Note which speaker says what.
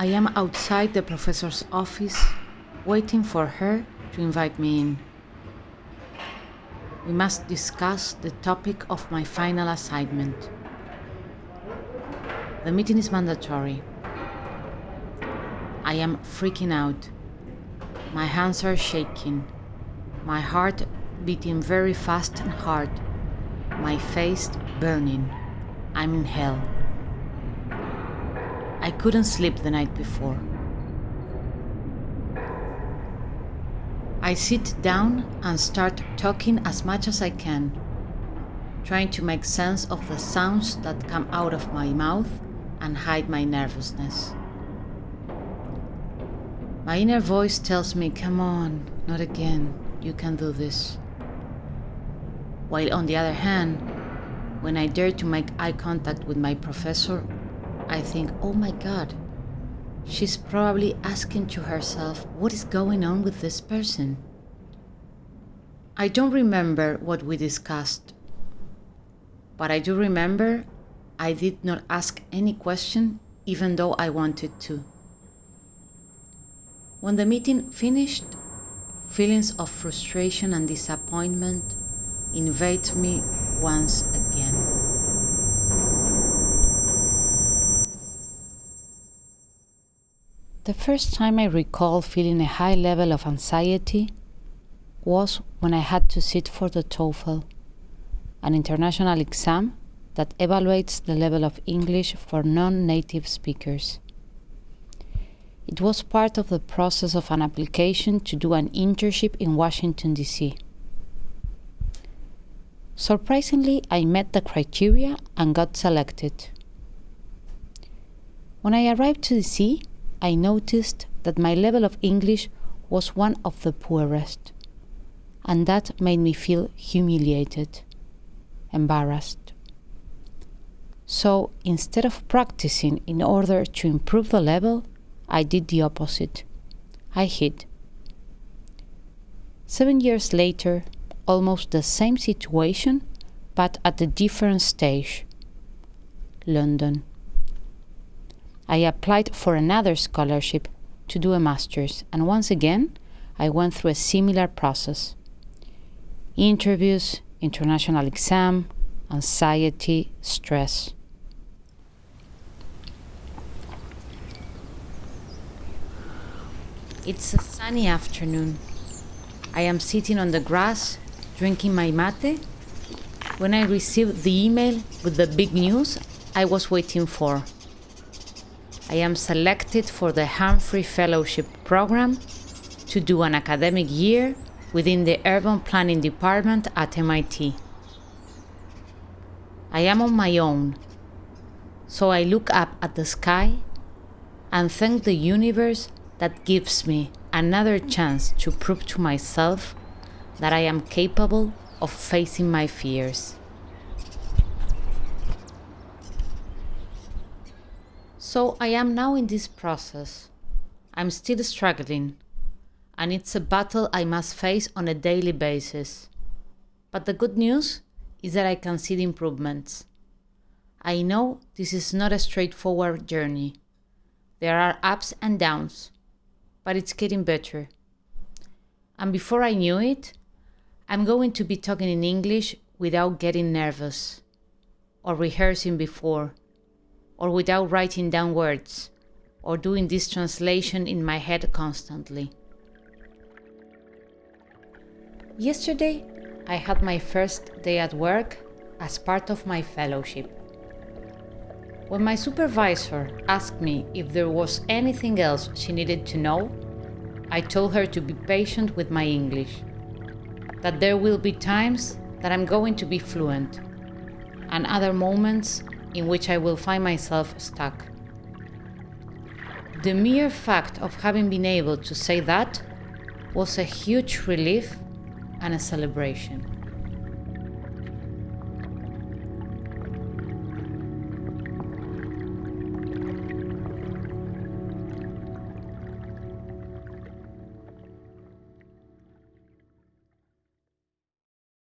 Speaker 1: I am outside the professor's office, waiting for her to invite me in. We must discuss the topic of my final assignment. The meeting is mandatory. I am freaking out. My hands are shaking, my heart beating very fast and hard, my face burning. I'm in hell. I couldn't sleep the night before. I sit down and start talking as much as I can, trying to make sense of the sounds that come out of my mouth and hide my nervousness. My inner voice tells me, come on, not again, you can do this. While on the other hand, when I dare to make eye contact with my professor, I think, oh my god, she's probably asking to herself, what is going on with this person? I don't remember what we discussed, but I do remember I did not ask any question, even though I wanted to. When the meeting finished, feelings of frustration and disappointment invade me once again. The first time I recall feeling a high level of anxiety was when I had to sit for the TOEFL, an international exam that evaluates the level of English for non-native speakers. It was part of the process of an application to do an internship in Washington, D.C. Surprisingly, I met the criteria and got selected. When I arrived to DC, I noticed that my level of English was one of the poorest, and that made me feel humiliated, embarrassed. So instead of practicing in order to improve the level, I did the opposite. I hid. Seven years later, almost the same situation, but at a different stage. London. I applied for another scholarship to do a master's, and once again, I went through a similar process. Interviews, international exam, anxiety, stress. It's a sunny afternoon. I am sitting on the grass, drinking my mate, when I received the email with the big news I was waiting for. I am selected for the Humphrey Fellowship Program to do an academic year within the Urban Planning Department at MIT. I am on my own, so I look up at the sky and thank the universe that gives me another chance to prove to myself that I am capable of facing my fears. So I am now in this process. I'm still struggling, and it's a battle I must face on a daily basis. But the good news is that I can see the improvements. I know this is not a straightforward journey. There are ups and downs, but it's getting better. And before I knew it, I'm going to be talking in English without getting nervous, or rehearsing before, or without writing down words, or doing this translation in my head constantly. Yesterday, I had my first day at work as part of my fellowship. When my supervisor asked me if there was anything else she needed to know, I told her to be patient with my English, that there will be times that I'm going to be fluent, and other moments in which I will find myself stuck. The mere fact of having been able to say that was a huge relief and a celebration.